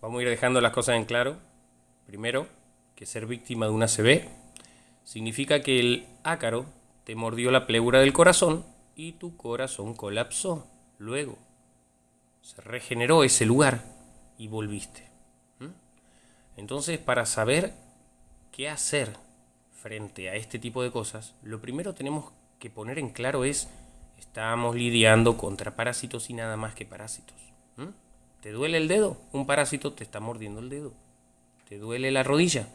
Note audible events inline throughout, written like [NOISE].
Vamos a ir dejando las cosas en claro. Primero, que ser víctima de una ACV significa que el ácaro te mordió la pleura del corazón y tu corazón colapsó. Luego, se regeneró ese lugar y volviste. Entonces, para saber qué hacer frente a este tipo de cosas, lo primero tenemos que poner en claro es, estamos lidiando contra parásitos y nada más que parásitos. ¿Te duele el dedo? Un parásito te está mordiendo el dedo. ¿Te duele la rodilla?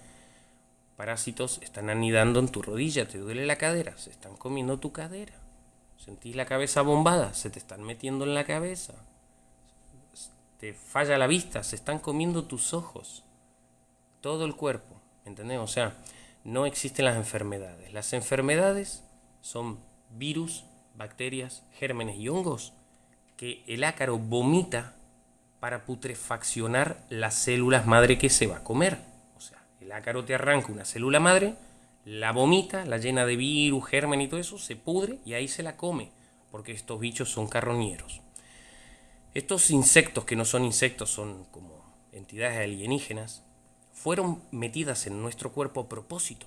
Parásitos están anidando en tu rodilla. ¿Te duele la cadera? Se están comiendo tu cadera. ¿Sentís la cabeza bombada? Se te están metiendo en la cabeza. Te falla la vista. Se están comiendo tus ojos. Todo el cuerpo. ¿Entendés? O sea, no existen las enfermedades. Las enfermedades son virus, bacterias, gérmenes y hongos que el ácaro vomita para putrefaccionar las células madre que se va a comer. O sea, el ácaro te arranca una célula madre, la vomita, la llena de virus, germen y todo eso, se pudre y ahí se la come, porque estos bichos son carroñeros. Estos insectos, que no son insectos, son como entidades alienígenas, fueron metidas en nuestro cuerpo a propósito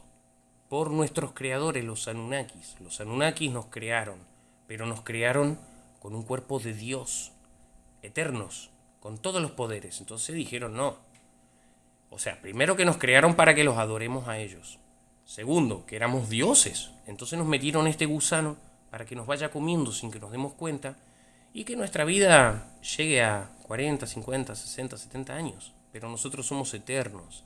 por nuestros creadores, los Anunnakis. Los Anunnakis nos crearon, pero nos crearon con un cuerpo de Dios, eternos, con todos los poderes. Entonces dijeron no. O sea, primero que nos crearon para que los adoremos a ellos. Segundo, que éramos dioses. Entonces nos metieron este gusano para que nos vaya comiendo sin que nos demos cuenta y que nuestra vida llegue a 40, 50, 60, 70 años. Pero nosotros somos eternos.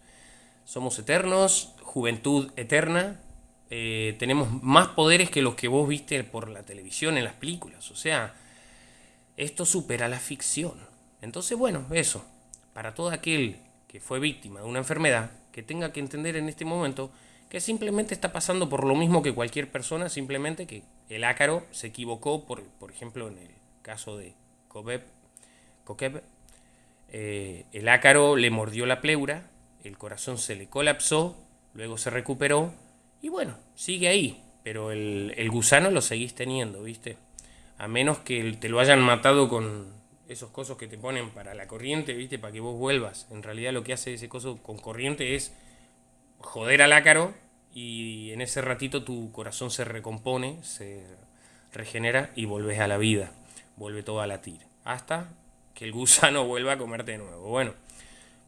Somos eternos, juventud eterna. Eh, tenemos más poderes que los que vos viste por la televisión, en las películas. O sea, esto supera la ficción. Entonces, bueno, eso, para todo aquel que fue víctima de una enfermedad, que tenga que entender en este momento que simplemente está pasando por lo mismo que cualquier persona, simplemente que el ácaro se equivocó, por, por ejemplo, en el caso de Kokeb, eh, el ácaro le mordió la pleura, el corazón se le colapsó, luego se recuperó, y bueno, sigue ahí, pero el, el gusano lo seguís teniendo, ¿viste? A menos que te lo hayan matado con esos cosos que te ponen para la corriente, ¿viste? Para que vos vuelvas. En realidad lo que hace ese coso con corriente es joder al ácaro y en ese ratito tu corazón se recompone, se regenera y volves a la vida. Vuelve todo a latir. Hasta que el gusano [LAUGHS] vuelva a comerte de nuevo. Bueno,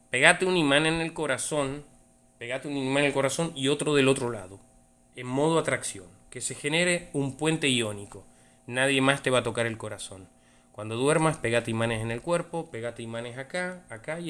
pegate un imán en el corazón, pegate un imán en el corazón y otro del otro lado, en modo atracción, que se genere un puente iónico. Nadie más te va a tocar el corazón. Cuando duermas, pegate imanes en el cuerpo, pegate imanes acá, acá y